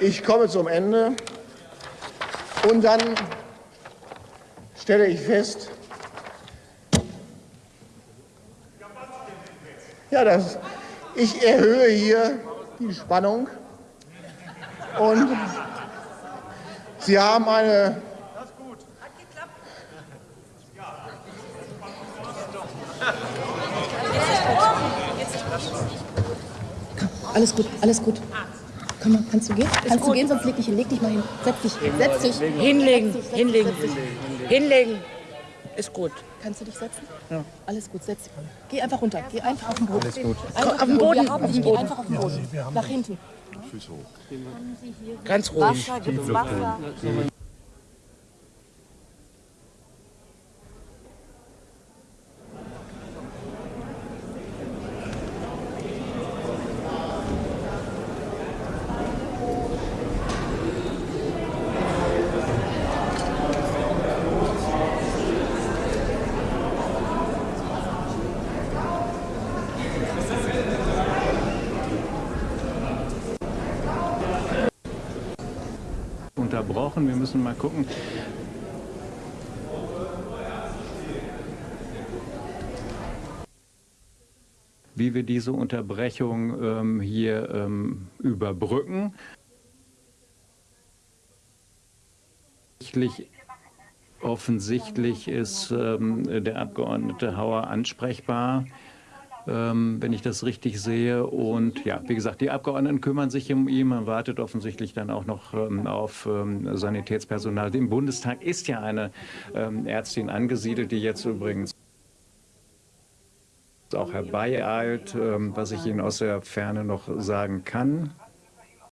Ich komme zum Ende und dann stelle ich fest, ja, das, ich erhöhe hier die Spannung und Sie haben eine Alles gut, alles gut. Komm mal, kannst du gehen? Kannst du gehen, sonst leg dich hin. Leg dich mal hin. Setz dich. Setz dich. Hinlegen, Setz dich, setz hinlegen, dich. hinlegen. Ist gut. Kannst du dich setzen? Ja. Alles gut, setz dich. Geh einfach runter. Geh einfach auf den Boden. Alles gut. Einfach Auf den Boden. Wir haben. Geh einfach auf den Boden. Nach hinten. Ganz ruhig. Wasser, gibt's Wasser? Unterbrochen. Wir müssen mal gucken. wie wir diese Unterbrechung ähm, hier ähm, überbrücken. Offensichtlich, ist ähm, der Abgeordnete Hauer ansprechbar wenn ich das richtig sehe. Und ja, wie gesagt, die Abgeordneten kümmern sich um ihn. Man wartet offensichtlich dann auch noch ähm, auf ähm, Sanitätspersonal. Im Bundestag ist ja eine ähm, Ärztin angesiedelt, die jetzt übrigens auch herbeieilt, ähm, was ich Ihnen aus der Ferne noch sagen kann.